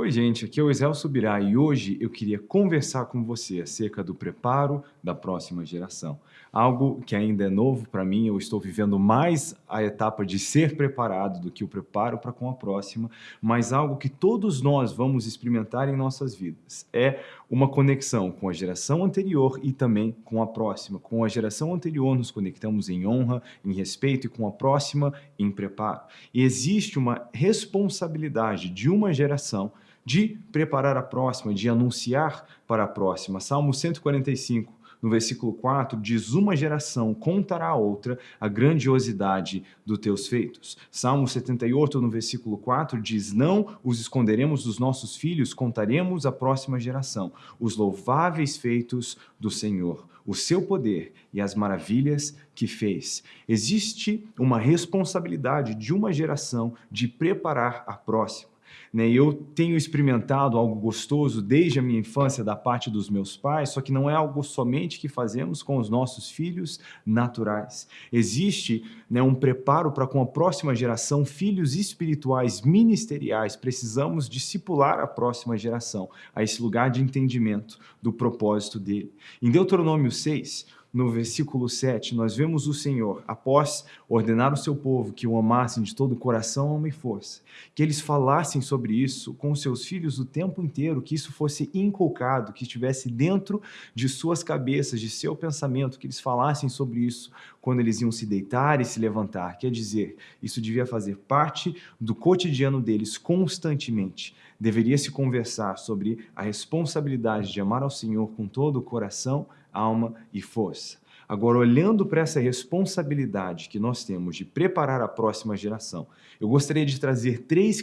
Oi gente, aqui é o Israel Subirá e hoje eu queria conversar com você acerca do preparo da próxima geração. Algo que ainda é novo para mim, eu estou vivendo mais a etapa de ser preparado do que o preparo para com a próxima, mas algo que todos nós vamos experimentar em nossas vidas. É uma conexão com a geração anterior e também com a próxima. Com a geração anterior nos conectamos em honra, em respeito e com a próxima em preparo. E existe uma responsabilidade de uma geração de preparar a próxima, de anunciar para a próxima. Salmo 145, no versículo 4, diz, uma geração contará a outra a grandiosidade dos teus feitos. Salmo 78, no versículo 4, diz, não os esconderemos dos nossos filhos, contaremos à próxima geração os louváveis feitos do Senhor, o seu poder e as maravilhas que fez. Existe uma responsabilidade de uma geração de preparar a próxima. Né? Eu tenho experimentado algo gostoso desde a minha infância da parte dos meus pais, só que não é algo somente que fazemos com os nossos filhos naturais. Existe né, um preparo para com a próxima geração, filhos espirituais, ministeriais. Precisamos discipular a próxima geração a esse lugar de entendimento do propósito dele. Em Deuteronômio 6, no versículo 7, nós vemos o Senhor, após ordenar o seu povo que o amassem de todo o coração, alma e força, que eles falassem sobre isso com seus filhos o tempo inteiro, que isso fosse inculcado, que estivesse dentro de suas cabeças, de seu pensamento, que eles falassem sobre isso quando eles iam se deitar e se levantar. Quer dizer, isso devia fazer parte do cotidiano deles constantemente. Deveria se conversar sobre a responsabilidade de amar ao Senhor com todo o coração, alma e força. Agora, olhando para essa responsabilidade que nós temos de preparar a próxima geração, eu gostaria de trazer três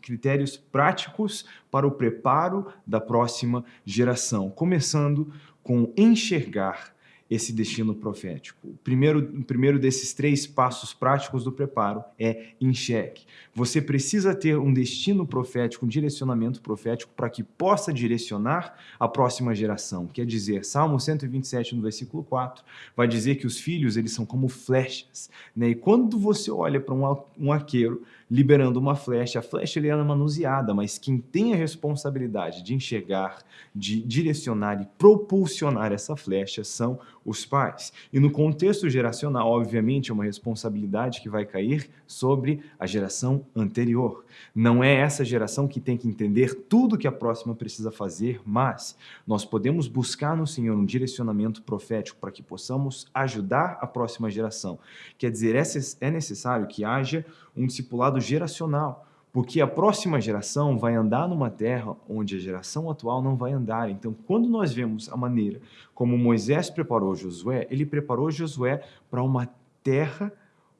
critérios práticos para o preparo da próxima geração, começando com enxergar esse destino profético. O primeiro, o primeiro desses três passos práticos do preparo é enxergue. Você precisa ter um destino profético, um direcionamento profético para que possa direcionar a próxima geração. Quer dizer, Salmo 127, no versículo 4, vai dizer que os filhos eles são como flechas. Né? E quando você olha para um, um arqueiro liberando uma flecha, a flecha ele é manuseada, mas quem tem a responsabilidade de enxergar, de direcionar e propulsionar essa flecha são os pais. E no contexto geracional, obviamente, é uma responsabilidade que vai cair sobre a geração anterior. Não é essa geração que tem que entender tudo que a próxima precisa fazer, mas nós podemos buscar no Senhor um direcionamento profético para que possamos ajudar a próxima geração. Quer dizer, é necessário que haja um discipulado geracional, porque a próxima geração vai andar numa terra onde a geração atual não vai andar. Então, quando nós vemos a maneira como Moisés preparou Josué, ele preparou Josué para uma terra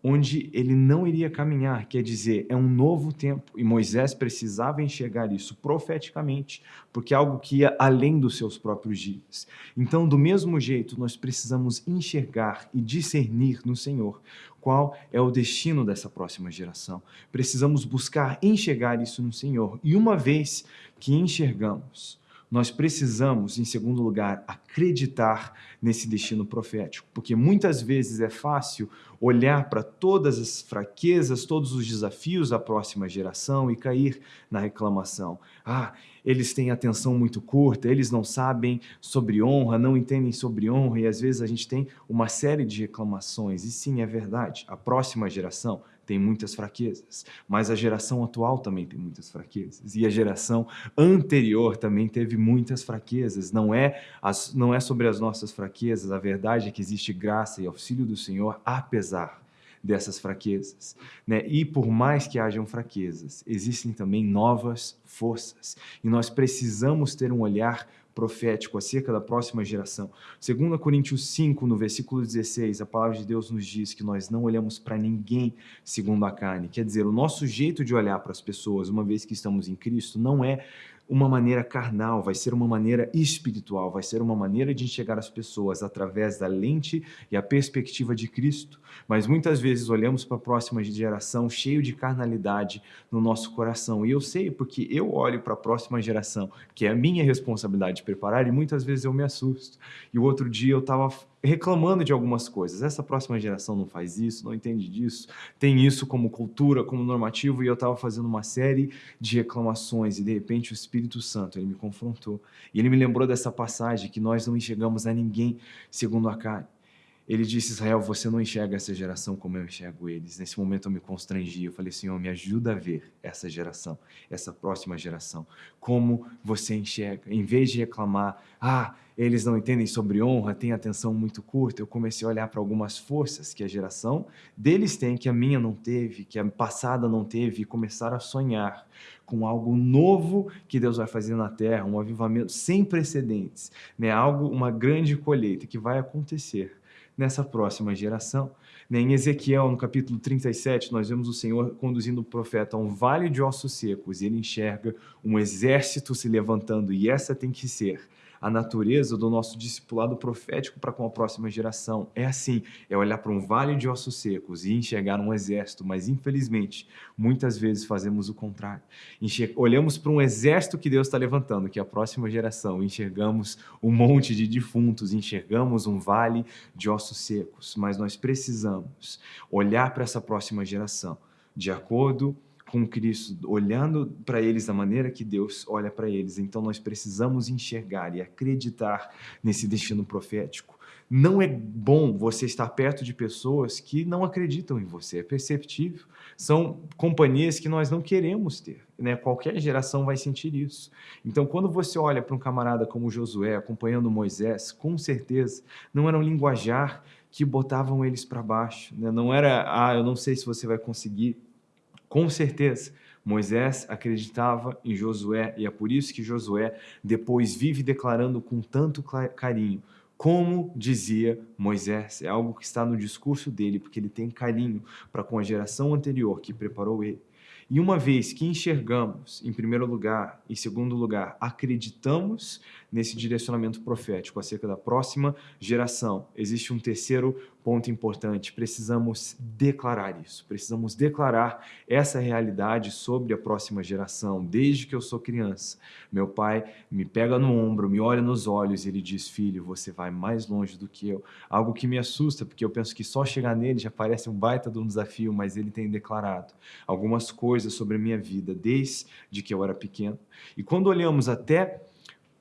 onde ele não iria caminhar, quer dizer, é um novo tempo, e Moisés precisava enxergar isso profeticamente, porque é algo que ia além dos seus próprios dias. Então, do mesmo jeito, nós precisamos enxergar e discernir no Senhor qual é o destino dessa próxima geração. Precisamos buscar enxergar isso no Senhor, e uma vez que enxergamos, nós precisamos, em segundo lugar, acreditar nesse destino profético, porque muitas vezes é fácil olhar para todas as fraquezas, todos os desafios da próxima geração e cair na reclamação. Ah, eles têm atenção muito curta, eles não sabem sobre honra, não entendem sobre honra, e às vezes a gente tem uma série de reclamações. E sim, é verdade, a próxima geração tem muitas fraquezas, mas a geração atual também tem muitas fraquezas, e a geração anterior também teve muitas fraquezas. Não é, as, não é sobre as nossas fraquezas, a verdade é que existe graça e auxílio do Senhor, apesar dessas fraquezas. Né? E por mais que hajam fraquezas, existem também novas forças. E nós precisamos ter um olhar profético acerca da próxima geração. 2 Coríntios 5, no versículo 16, a palavra de Deus nos diz que nós não olhamos para ninguém segundo a carne. Quer dizer, o nosso jeito de olhar para as pessoas, uma vez que estamos em Cristo, não é uma maneira carnal, vai ser uma maneira espiritual, vai ser uma maneira de enxergar as pessoas através da lente e a perspectiva de Cristo. Mas muitas vezes olhamos para a próxima geração cheio de carnalidade no nosso coração. E eu sei porque eu olho para a próxima geração, que é a minha responsabilidade de preparar, e muitas vezes eu me assusto. E o outro dia eu estava reclamando de algumas coisas. Essa próxima geração não faz isso, não entende disso, tem isso como cultura, como normativo, e eu estava fazendo uma série de reclamações, e de repente o Espírito Santo, ele me confrontou, e ele me lembrou dessa passagem, que nós não enxergamos a ninguém segundo a carne. Ele disse, Israel, você não enxerga essa geração como eu enxergo eles. Nesse momento eu me constrangi, eu falei, Senhor, me ajuda a ver essa geração, essa próxima geração, como você enxerga. Em vez de reclamar, ah, eles não entendem sobre honra, têm atenção muito curta, eu comecei a olhar para algumas forças que a geração deles tem, que a minha não teve, que a passada não teve, e começar a sonhar com algo novo que Deus vai fazer na terra, um avivamento sem precedentes, né? algo, uma grande colheita que vai acontecer nessa próxima geração. Né, em Ezequiel, no capítulo 37, nós vemos o Senhor conduzindo o profeta a um vale de ossos secos e ele enxerga um exército se levantando e essa tem que ser a natureza do nosso discipulado profético para com a próxima geração. É assim, é olhar para um vale de ossos secos e enxergar um exército, mas infelizmente, muitas vezes fazemos o contrário. Enxer olhamos para um exército que Deus está levantando, que é a próxima geração, enxergamos um monte de defuntos, enxergamos um vale de ossos secos, mas nós precisamos olhar para essa próxima geração de acordo com Cristo, olhando para eles da maneira que Deus olha para eles. Então nós precisamos enxergar e acreditar nesse destino profético. Não é bom você estar perto de pessoas que não acreditam em você, é perceptível. São companhias que nós não queremos ter, né? Qualquer geração vai sentir isso. Então, quando você olha para um camarada como Josué acompanhando Moisés, com certeza não era um linguajar que botavam eles para baixo, né? Não era, ah, eu não sei se você vai conseguir, com certeza, Moisés acreditava em Josué e é por isso que Josué depois vive declarando com tanto carinho, como dizia Moisés. É algo que está no discurso dele, porque ele tem carinho para com a geração anterior que preparou ele. E uma vez que enxergamos, em primeiro lugar, em segundo lugar, acreditamos nesse direcionamento profético acerca da próxima geração, existe um terceiro ponto importante, precisamos declarar isso, precisamos declarar essa realidade sobre a próxima geração. Desde que eu sou criança, meu pai me pega no ombro, me olha nos olhos e ele diz, filho, você vai mais longe do que eu. Algo que me assusta, porque eu penso que só chegar nele já parece um baita de um desafio, mas ele tem declarado algumas coisas sobre a minha vida desde que eu era pequeno. E quando olhamos até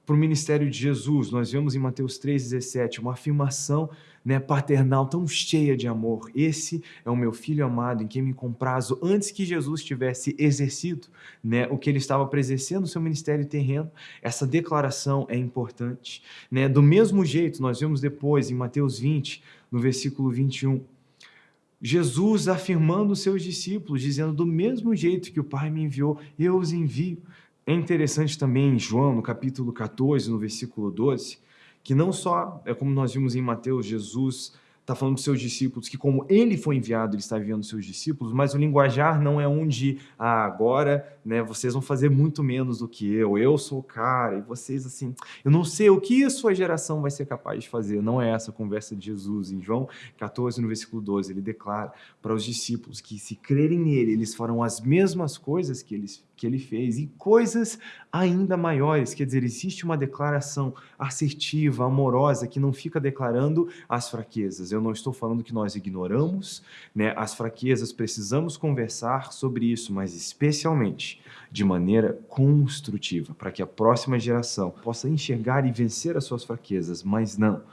para o ministério de Jesus, nós vemos em Mateus 3,17 uma afirmação né, paternal tão cheia de amor. Esse é o meu filho amado em quem me comprazo antes que Jesus tivesse exercido né, o que ele estava presenciando no seu ministério terreno. Essa declaração é importante. Né? Do mesmo jeito, nós vemos depois em Mateus 20, no versículo 21, Jesus afirmando os seus discípulos, dizendo, do mesmo jeito que o Pai me enviou, eu os envio. É interessante também em João, no capítulo 14, no versículo 12, que não só, é como nós vimos em Mateus, Jesus está falando dos seus discípulos, que como ele foi enviado, ele está enviando seus discípulos, mas o linguajar não é um de, ah, agora né, vocês vão fazer muito menos do que eu, eu sou o cara, e vocês assim, eu não sei o que a sua geração vai ser capaz de fazer, não é essa a conversa de Jesus. Em João 14, no versículo 12, ele declara para os discípulos que se crerem nele, eles farão as mesmas coisas que eles que ele fez e coisas ainda maiores. Quer dizer, existe uma declaração assertiva, amorosa, que não fica declarando as fraquezas. Eu não estou falando que nós ignoramos né, as fraquezas, precisamos conversar sobre isso, mas especialmente de maneira construtiva, para que a próxima geração possa enxergar e vencer as suas fraquezas, mas não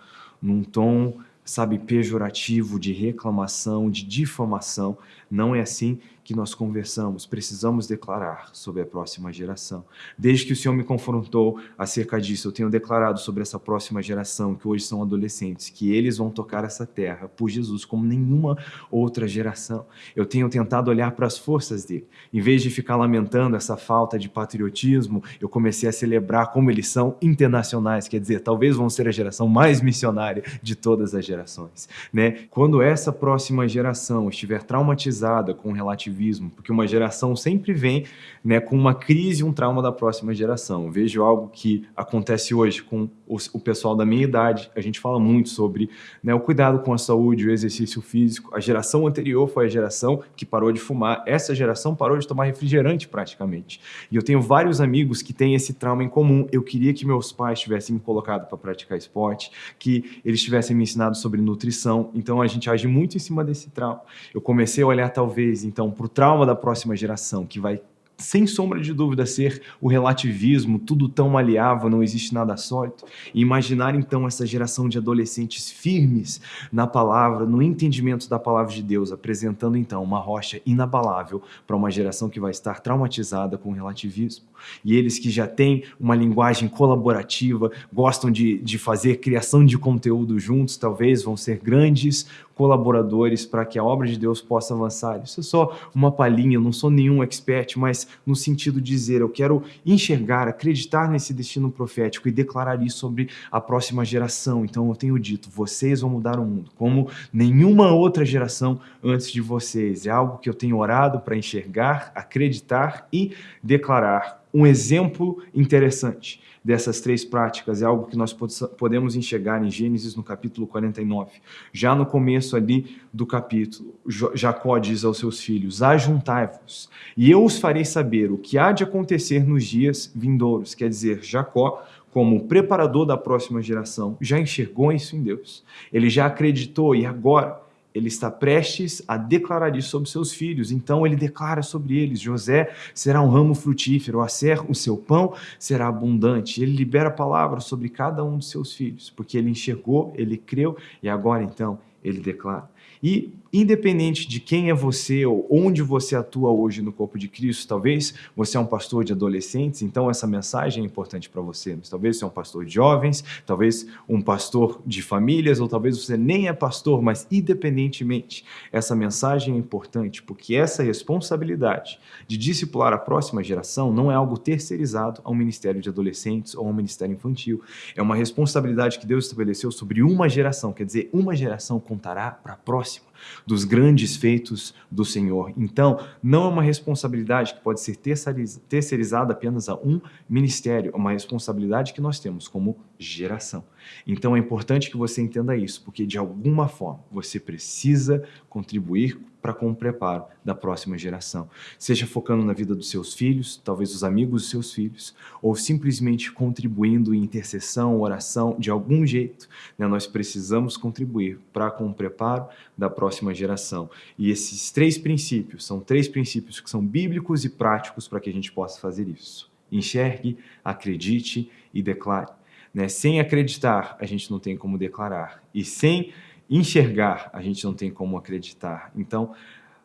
num tom sabe, pejorativo, de reclamação, de difamação. Não é assim que nós conversamos, precisamos declarar sobre a próxima geração. Desde que o Senhor me confrontou acerca disso, eu tenho declarado sobre essa próxima geração, que hoje são adolescentes, que eles vão tocar essa terra por Jesus como nenhuma outra geração. Eu tenho tentado olhar para as forças dele. Em vez de ficar lamentando essa falta de patriotismo, eu comecei a celebrar como eles são internacionais, quer dizer, talvez vão ser a geração mais missionária de todas as gerações. Né? Quando essa próxima geração estiver traumatizada com relativismo relativismo, porque uma geração sempre vem né, com uma crise, um trauma da próxima geração. Eu vejo algo que acontece hoje com o, o pessoal da minha idade, a gente fala muito sobre né, o cuidado com a saúde, o exercício físico. A geração anterior foi a geração que parou de fumar, essa geração parou de tomar refrigerante praticamente. E eu tenho vários amigos que têm esse trauma em comum. Eu queria que meus pais tivessem me colocado para praticar esporte, que eles tivessem me ensinado sobre nutrição. Então a gente age muito em cima desse trauma. Eu comecei a olhar talvez então para o trauma da próxima geração, que vai sem sombra de dúvida, ser o relativismo, tudo tão maleável, não existe nada sólido. E imaginar então essa geração de adolescentes firmes na palavra, no entendimento da palavra de Deus, apresentando então uma rocha inabalável para uma geração que vai estar traumatizada com o relativismo. E eles que já têm uma linguagem colaborativa, gostam de, de fazer criação de conteúdo juntos, talvez vão ser grandes colaboradores para que a obra de Deus possa avançar. Isso é só uma palhinha, não sou nenhum expert, mas no sentido de dizer, eu quero enxergar, acreditar nesse destino profético e declarar isso sobre a próxima geração. Então eu tenho dito, vocês vão mudar o mundo, como nenhuma outra geração antes de vocês. É algo que eu tenho orado para enxergar, acreditar e declarar. Um exemplo interessante dessas três práticas é algo que nós podemos enxergar em Gênesis no capítulo 49. Já no começo ali do capítulo, Jacó diz aos seus filhos, ajuntai-vos, e eu os farei saber o que há de acontecer nos dias vindouros. Quer dizer, Jacó como preparador da próxima geração, já enxergou isso em Deus. Ele já acreditou e agora ele está prestes a declarar isso sobre seus filhos. Então ele declara sobre eles: José será um ramo frutífero, a ser o seu pão será abundante. Ele libera a palavra sobre cada um de seus filhos, porque ele enxergou, ele creu e agora então ele declara. E independente de quem é você ou onde você atua hoje no corpo de Cristo, talvez você é um pastor de adolescentes, então essa mensagem é importante para você, mas talvez você é um pastor de jovens, talvez um pastor de famílias, ou talvez você nem é pastor, mas independentemente, essa mensagem é importante, porque essa responsabilidade de discipular a próxima geração não é algo terceirizado ao ministério de adolescentes ou ao ministério infantil, é uma responsabilidade que Deus estabeleceu sobre uma geração, quer dizer, uma geração contará para a próxima dos grandes feitos do Senhor. Então, não é uma responsabilidade que pode ser terceirizada apenas a um ministério, é uma responsabilidade que nós temos como geração. Então, é importante que você entenda isso, porque de alguma forma você precisa contribuir para com o preparo da próxima geração. Seja focando na vida dos seus filhos, talvez os amigos dos seus filhos, ou simplesmente contribuindo em intercessão, oração, de algum jeito. Né? Nós precisamos contribuir para com o preparo da próxima geração. E esses três princípios são três princípios que são bíblicos e práticos para que a gente possa fazer isso. Enxergue, acredite e declare. Né? Sem acreditar, a gente não tem como declarar. E sem enxergar, a gente não tem como acreditar. Então,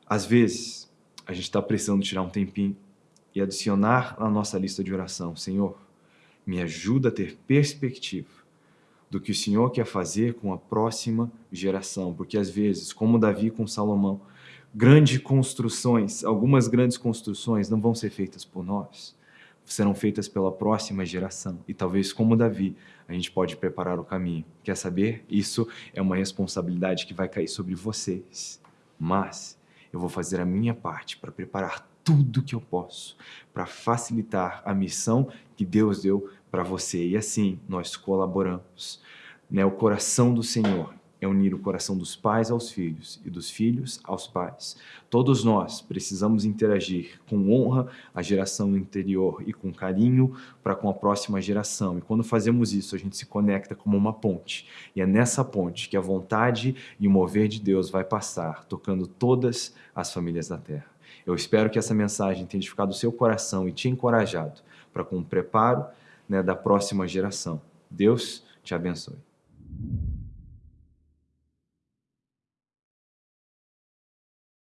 às vezes, a gente está precisando tirar um tempinho e adicionar na nossa lista de oração, Senhor, me ajuda a ter perspectiva do que o Senhor quer fazer com a próxima geração, porque às vezes, como Davi com Salomão, grandes construções, algumas grandes construções não vão ser feitas por nós, serão feitas pela próxima geração. E talvez, como Davi, a gente pode preparar o caminho. Quer saber? Isso é uma responsabilidade que vai cair sobre vocês. Mas eu vou fazer a minha parte para preparar tudo que eu posso para facilitar a missão que Deus deu para você. E assim nós colaboramos. Né? O coração do Senhor é unir o coração dos pais aos filhos e dos filhos aos pais. Todos nós precisamos interagir com honra à geração anterior e com carinho para com a próxima geração. E quando fazemos isso, a gente se conecta como uma ponte. E é nessa ponte que a vontade e o mover de Deus vai passar, tocando todas as famílias da terra. Eu espero que essa mensagem tenha edificado o seu coração e te encorajado para com o preparo né, da próxima geração. Deus te abençoe.